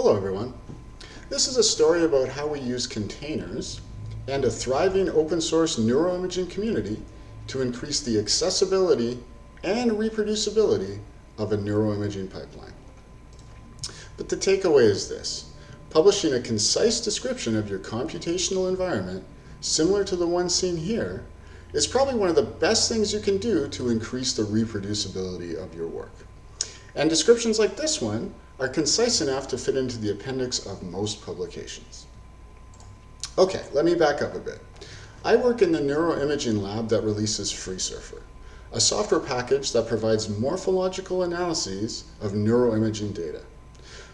Hello everyone. This is a story about how we use containers and a thriving open source neuroimaging community to increase the accessibility and reproducibility of a neuroimaging pipeline. But the takeaway is this. Publishing a concise description of your computational environment, similar to the one seen here, is probably one of the best things you can do to increase the reproducibility of your work. And descriptions like this one are concise enough to fit into the appendix of most publications. Okay, let me back up a bit. I work in the neuroimaging lab that releases FreeSurfer, a software package that provides morphological analyses of neuroimaging data.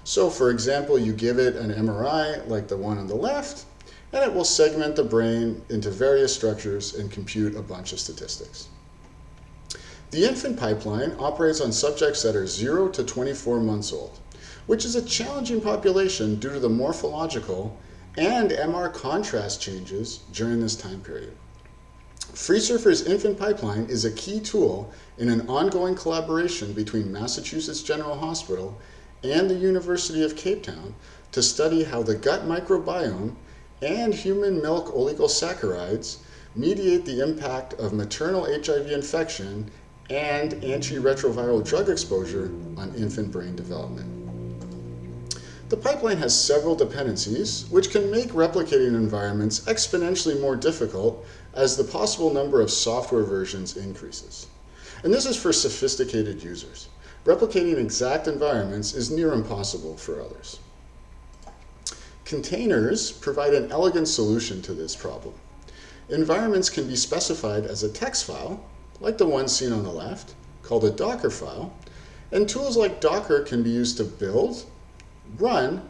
So for example, you give it an MRI like the one on the left, and it will segment the brain into various structures and compute a bunch of statistics. The infant pipeline operates on subjects that are 0 to 24 months old, which is a challenging population due to the morphological and MR contrast changes during this time period. FreeSurfer's infant pipeline is a key tool in an ongoing collaboration between Massachusetts General Hospital and the University of Cape Town to study how the gut microbiome and human milk oligosaccharides mediate the impact of maternal HIV infection and antiretroviral drug exposure on infant brain development. The pipeline has several dependencies, which can make replicating environments exponentially more difficult as the possible number of software versions increases. And this is for sophisticated users. Replicating exact environments is near impossible for others. Containers provide an elegant solution to this problem. Environments can be specified as a text file, like the one seen on the left, called a Docker file, and tools like Docker can be used to build, run,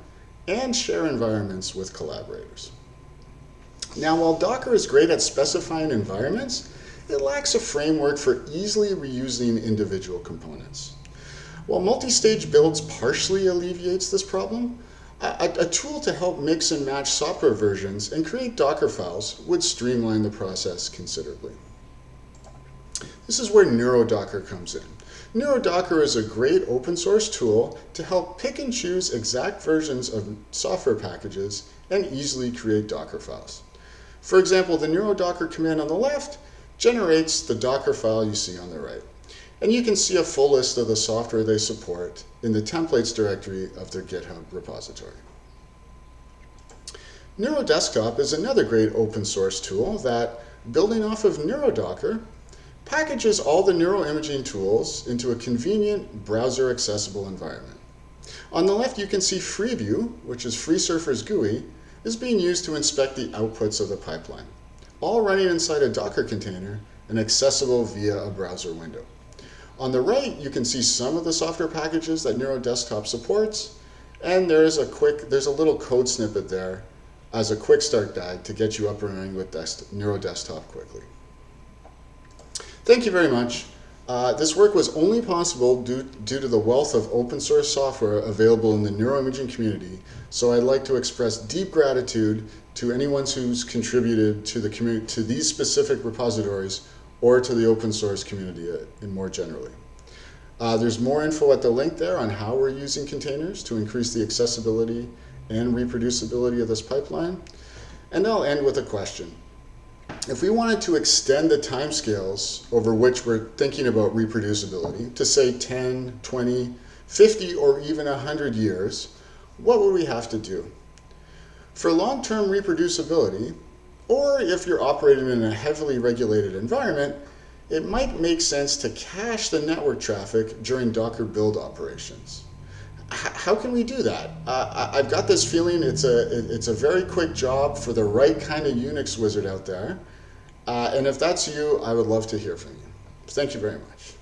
and share environments with collaborators. Now, while Docker is great at specifying environments, it lacks a framework for easily reusing individual components. While multi-stage builds partially alleviates this problem, a, a, tool to help mix and match software versions and create Docker files would streamline the process considerably. This is where NeuroDocker comes in. NeuroDocker is a great open source tool to help pick and choose exact versions of software packages and easily create Docker files. For example, the NeuroDocker command on the left generates the Docker file you see on the right. And you can see a full list of the software they support in the templates directory of their GitHub repository. NeuroDesktop is another great open source tool that, building off of NeuroDocker, packages all the neuroimaging tools into a convenient browser accessible environment. On the left you can see Freeview, which is FreeSurfer's GUI, is being used to inspect the outputs of the pipeline, all running inside a Docker container and accessible via a browser window. On the right, you can see some of the software packages that NeuroDesktop supports, and there's a quick, there's a little code snippet there as a quick start guide to get you up and running with NeuroDesktop quickly. Thank you very much. Uh, this work was only possible due, due to the wealth of open source software available in the neuroimaging community, so I'd like to express deep gratitude to anyone who's contributed to, the to these specific repositories or to the open source community in more generally. Uh, there's more info at the link there on how we're using containers to increase the accessibility and reproducibility of this pipeline. And I'll end with a question. If we wanted to extend the timescales over which we're thinking about reproducibility to say 10, 20, 50, or even 100 years, what would we have to do? For long-term reproducibility, or if you're operating in a heavily regulated environment, it might make sense to cache the network traffic during Docker build operations. H how can we do that? Uh, I've got this feeling it's a, it's a very quick job for the right kind of Unix wizard out there. Uh, and if that's you, I would love to hear from you. Thank you very much.